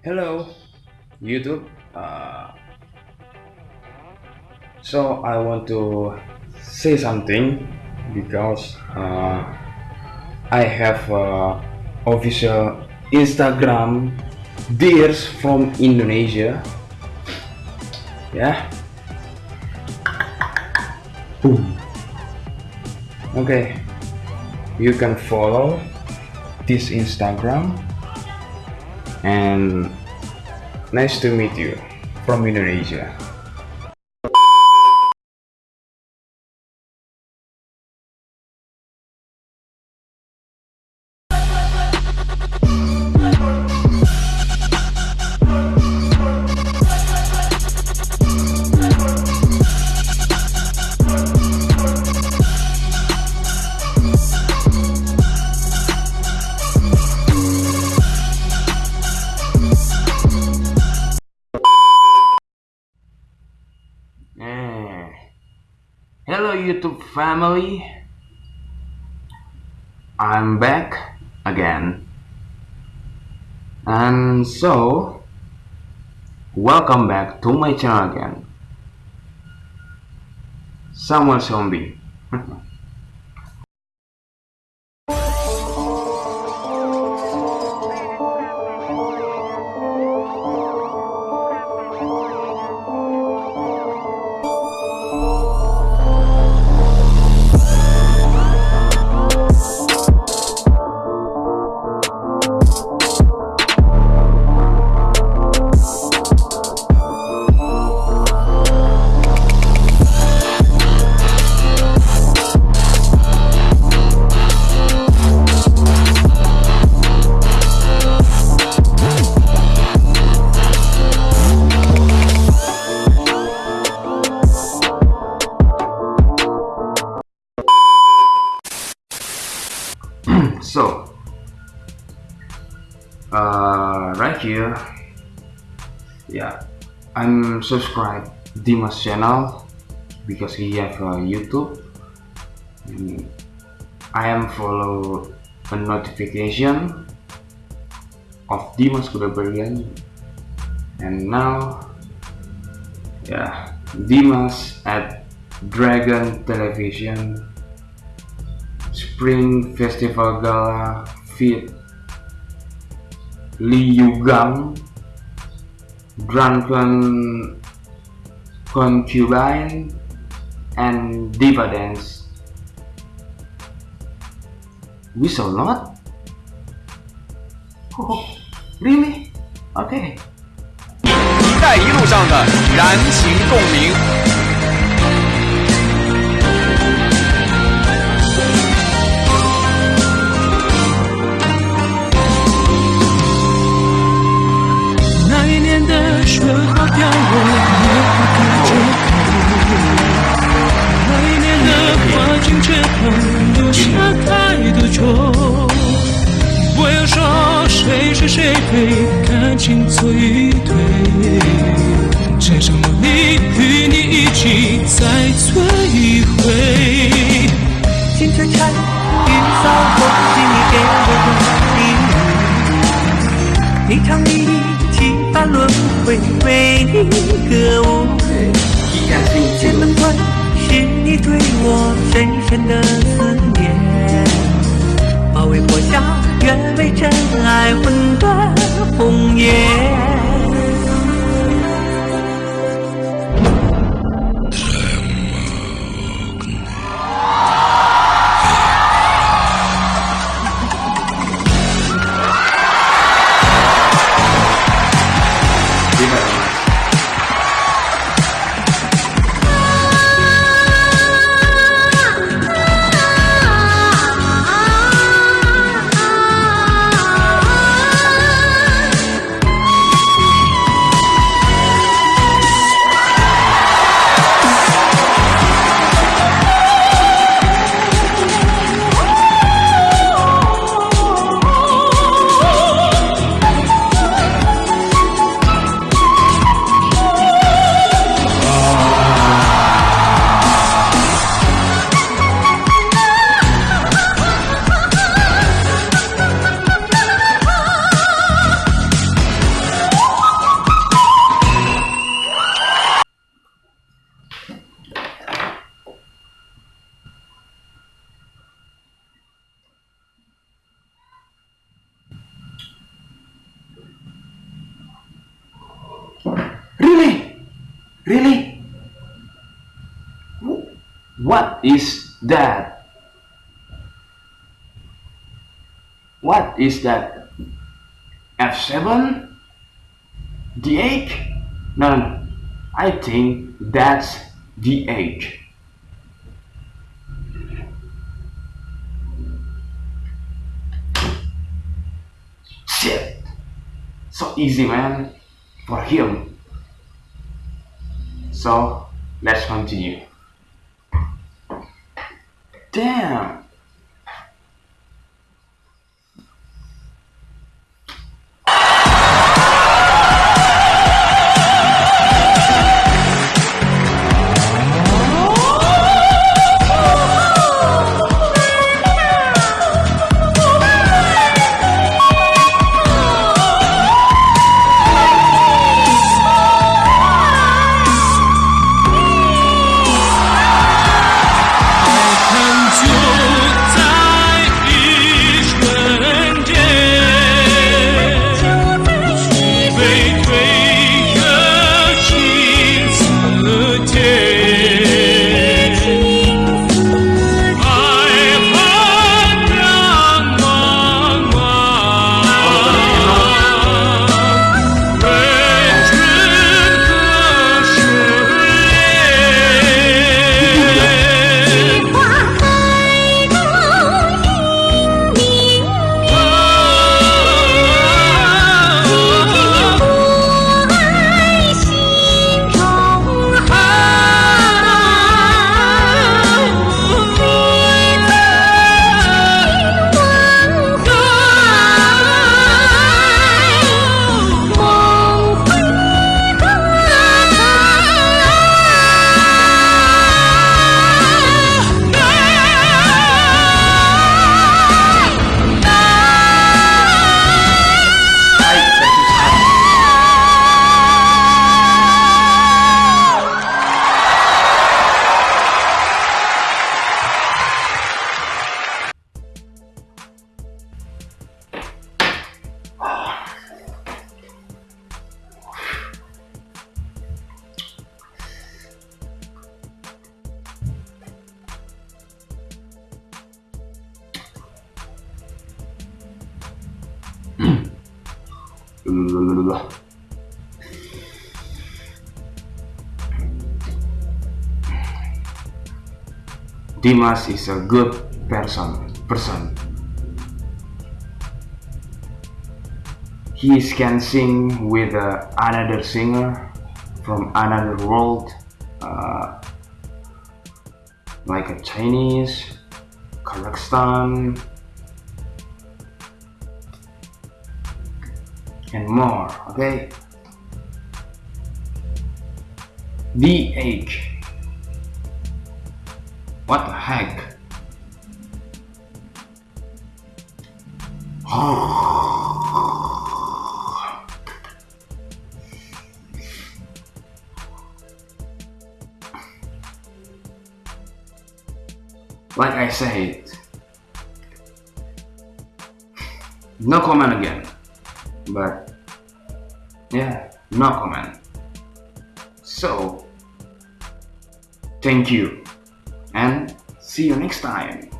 Hello, YouTube. Uh, so I want to say something because uh, I have uh, official Instagram dears from Indonesia. Yeah. Boom. Okay. You can follow this Instagram and nice to meet you from Indonesia. Family. I'm back again. And so welcome back to my channel again. Samuel Zombie. here. Yeah i'm subscribed dimas channel because he have a youtube. And i am follow a notification of dimas Kudabarian and now yeah dimas at dragon television Spring Festival Gala Fit Lee Yugang Drunken Concubine and Diva Dance We saw not? Oh, really? Okay. “一带一路”上的燃情共鸣。 感情错与对只剩梦你与你一起再醉一回金雀钗玉搔头是你给我的礼物霓裳羽衣几番轮回为你歌舞。剑门关是你对我深深的思念马尾坡下愿为真爱魂断 phùng yeah Really? What is that? What is that? F7? D8? No, no, no. I think that's D8. Shit! So easy, man, for him. So, let's continue. Damn! Dimas is a good person. Person. He can sing with uh, another singer from another world, uh, like a Chinese, Kazakhstan, and more. Okay. DH. What the heck? like I said, no comment again. But yeah, no comment. So, thank you and see you next time.